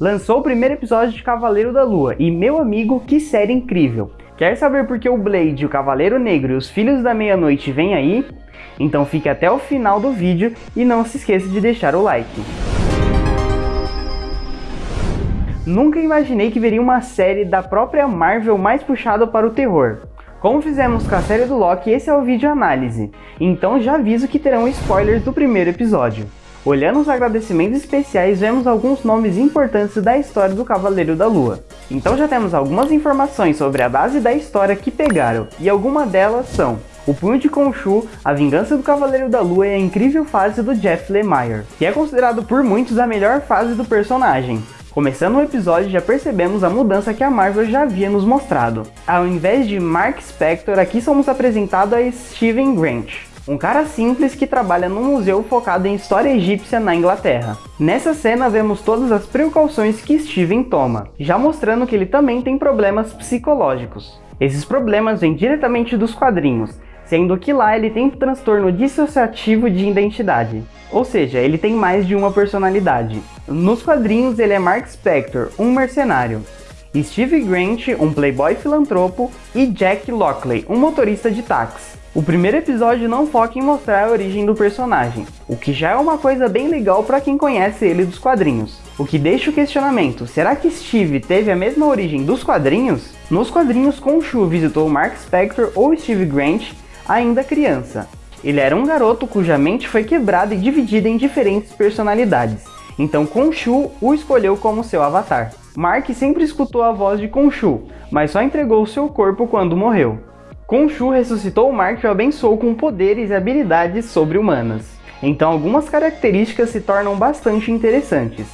lançou o primeiro episódio de Cavaleiro da Lua, e meu amigo, que série incrível! Quer saber por que o Blade, o Cavaleiro Negro e os Filhos da Meia-Noite vêm aí? Então fique até o final do vídeo e não se esqueça de deixar o like. Nunca imaginei que veria uma série da própria Marvel mais puxada para o terror. Como fizemos com a série do Loki, esse é o vídeo análise, então já aviso que terão spoilers do primeiro episódio. Olhando os agradecimentos especiais, vemos alguns nomes importantes da história do Cavaleiro da Lua. Então já temos algumas informações sobre a base da história que pegaram, e algumas delas são o Punho de Khonshu, A Vingança do Cavaleiro da Lua e a incrível fase do Jeff Lemire, que é considerado por muitos a melhor fase do personagem. Começando o episódio, já percebemos a mudança que a Marvel já havia nos mostrado. Ao invés de Mark Spector, aqui somos apresentados a Steven Grant, um cara simples que trabalha num museu focado em história egípcia na Inglaterra. Nessa cena vemos todas as precauções que Steven toma, já mostrando que ele também tem problemas psicológicos. Esses problemas vêm diretamente dos quadrinhos, sendo que lá ele tem transtorno dissociativo de identidade. Ou seja, ele tem mais de uma personalidade. Nos quadrinhos ele é Mark Spector, um mercenário. Steve Grant, um playboy filantropo, e Jack Lockley, um motorista de táxi. O primeiro episódio não foca em mostrar a origem do personagem, o que já é uma coisa bem legal para quem conhece ele dos quadrinhos. O que deixa o questionamento, será que Steve teve a mesma origem dos quadrinhos? Nos quadrinhos, Khonshu visitou Mark Spector ou Steve Grant ainda criança. Ele era um garoto cuja mente foi quebrada e dividida em diferentes personalidades, então Khonshu o escolheu como seu avatar. Mark sempre escutou a voz de Khonshu, mas só entregou seu corpo quando morreu. Khonshu ressuscitou o Mark e o abençoou com poderes e habilidades sobre-humanas. Então algumas características se tornam bastante interessantes,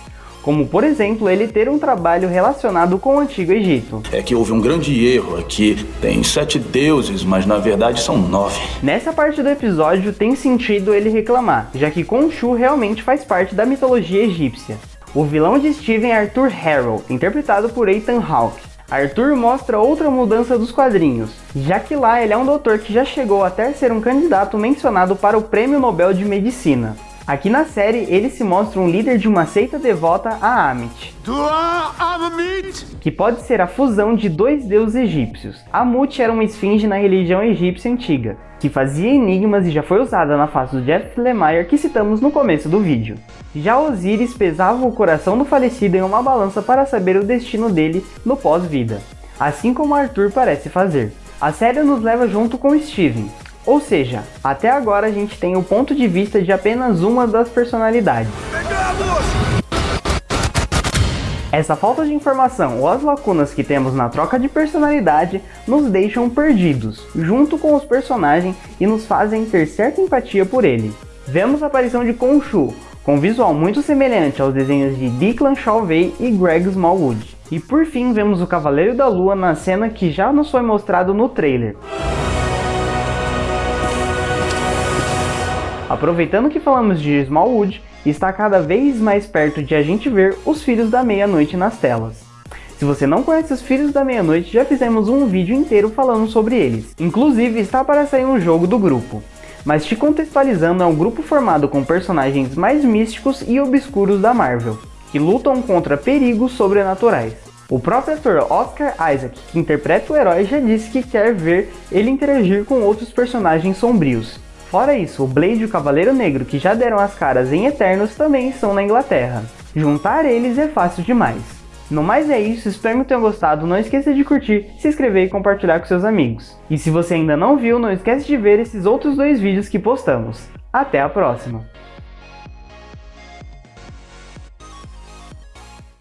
como por exemplo ele ter um trabalho relacionado com o Antigo Egito. É que houve um grande erro aqui, tem sete deuses, mas na verdade são nove. Nessa parte do episódio tem sentido ele reclamar, já que Khonshu realmente faz parte da mitologia egípcia. O vilão de Steven é Arthur Harrow, interpretado por Ethan Hawke. Arthur mostra outra mudança dos quadrinhos, já que lá ele é um doutor que já chegou até ser um candidato mencionado para o Prêmio Nobel de Medicina. Aqui na série, ele se mostra um líder de uma seita devota a Amit, que pode ser a fusão de dois deuses egípcios. Amut era uma esfinge na religião egípcia antiga, que fazia enigmas e já foi usada na face do Jeff Lemire que citamos no começo do vídeo. Já Osiris pesava o coração do falecido em uma balança para saber o destino dele no pós-vida, assim como Arthur parece fazer. A série nos leva junto com Steven, ou seja, até agora a gente tem o ponto de vista de apenas uma das personalidades. Essa falta de informação ou as lacunas que temos na troca de personalidade nos deixam perdidos, junto com os personagens e nos fazem ter certa empatia por ele. Vemos a aparição de Khonshu, com visual muito semelhante aos desenhos de Declan Shalvey e Greg Smallwood. E por fim vemos o Cavaleiro da Lua na cena que já nos foi mostrado no trailer. Aproveitando que falamos de Smallwood, está cada vez mais perto de a gente ver os Filhos da Meia-Noite nas telas. Se você não conhece os Filhos da Meia-Noite, já fizemos um vídeo inteiro falando sobre eles. Inclusive, está para sair um jogo do grupo. Mas te contextualizando, é um grupo formado com personagens mais místicos e obscuros da Marvel, que lutam contra perigos sobrenaturais. O próprio ator Oscar Isaac, que interpreta o herói, já disse que quer ver ele interagir com outros personagens sombrios, Fora isso, o Blade e o Cavaleiro Negro, que já deram as caras em Eternos, também estão na Inglaterra. Juntar eles é fácil demais. No mais é isso, espero que tenham gostado, não esqueça de curtir, se inscrever e compartilhar com seus amigos. E se você ainda não viu, não esquece de ver esses outros dois vídeos que postamos. Até a próxima!